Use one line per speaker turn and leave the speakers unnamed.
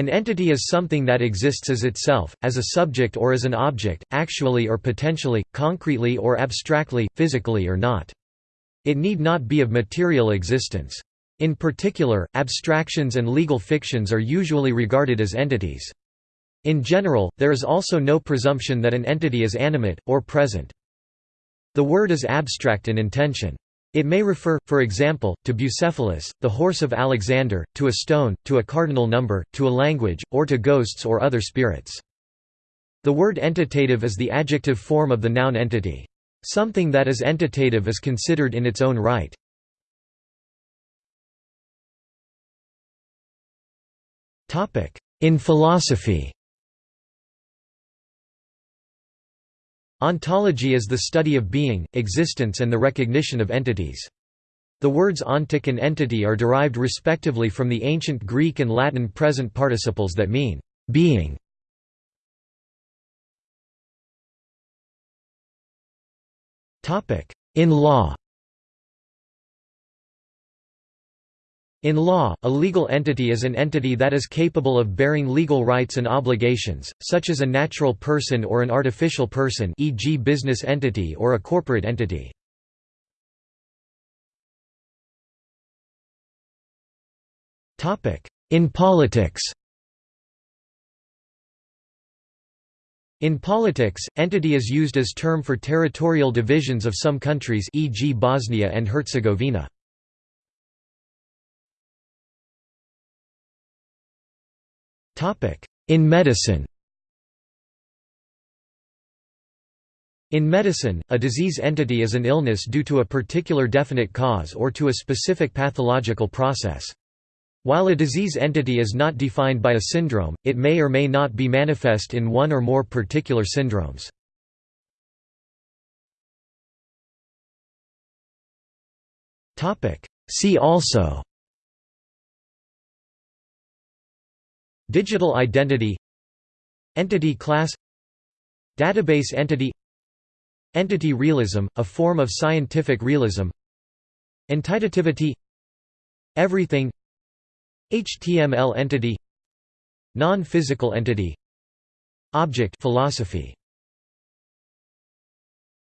An entity is something that exists as itself, as a subject or as an object, actually or potentially, concretely or abstractly, physically or not. It need not be of material existence. In particular, abstractions and legal fictions are usually regarded as entities. In general, there is also no presumption that an entity is animate, or present. The word is abstract in intention. It may refer, for example, to Bucephalus, the horse of Alexander, to a stone, to a cardinal number, to a language, or to ghosts or other spirits. The word entitative is the adjective form of the noun entity. Something that is entitative is considered in its own right. In philosophy Ontology is the study of being, existence and the recognition of entities. The words ontic and entity are derived respectively from the ancient Greek and Latin present participles that mean, being. In law In law, a legal entity is an entity that is capable of bearing legal rights and obligations, such as a natural person or an artificial person e.g. business entity or a corporate entity. In politics In politics, entity is used as term for territorial divisions of some countries e.g. Bosnia and Herzegovina. In medicine In medicine, a disease entity is an illness due to a particular definite cause or to a specific pathological process. While a disease entity is not defined by a syndrome, it may or may not be manifest in one or more particular syndromes. See also Digital identity Entity class Database entity Entity realism, a form of scientific realism Entitativity Everything HTML entity Non-physical entity Object philosophy